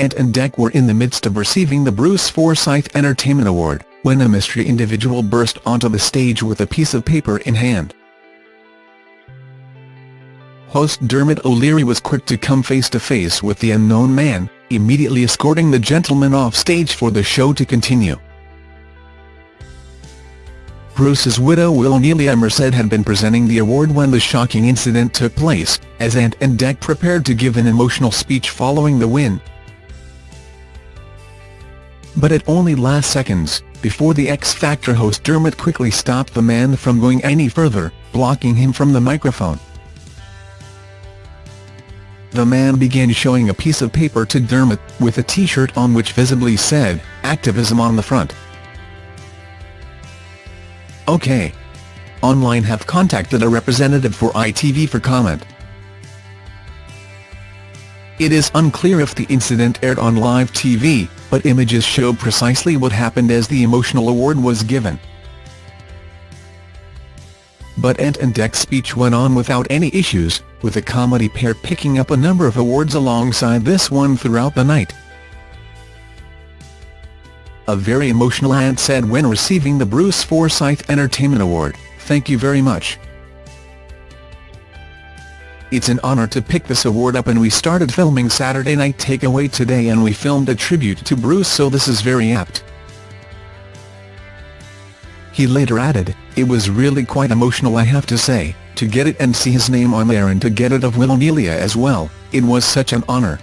Ant and Dec were in the midst of receiving the Bruce Forsyth Entertainment Award, when a mystery individual burst onto the stage with a piece of paper in hand. Host Dermot O'Leary was quick to come face-to-face -face with the unknown man, immediately escorting the gentleman off stage for the show to continue. Bruce's widow Wilnelia Merced had been presenting the award when the shocking incident took place, as Ant and Dec prepared to give an emotional speech following the win. But it only lasts seconds, before the X Factor host Dermot quickly stopped the man from going any further, blocking him from the microphone. The man began showing a piece of paper to Dermot, with a t-shirt on which visibly said, activism on the front. OK. Online have contacted a representative for ITV for comment. It is unclear if the incident aired on live TV, but images show precisely what happened as the emotional award was given. But Ant and Dec's speech went on without any issues, with the comedy pair picking up a number of awards alongside this one throughout the night. A very emotional Ant said when receiving the Bruce Forsyth Entertainment Award, thank you very much. It's an honor to pick this award up and we started filming Saturday Night Takeaway today and we filmed a tribute to Bruce so this is very apt. He later added, it was really quite emotional I have to say, to get it and see his name on there and to get it of Wilnelia as well, it was such an honor.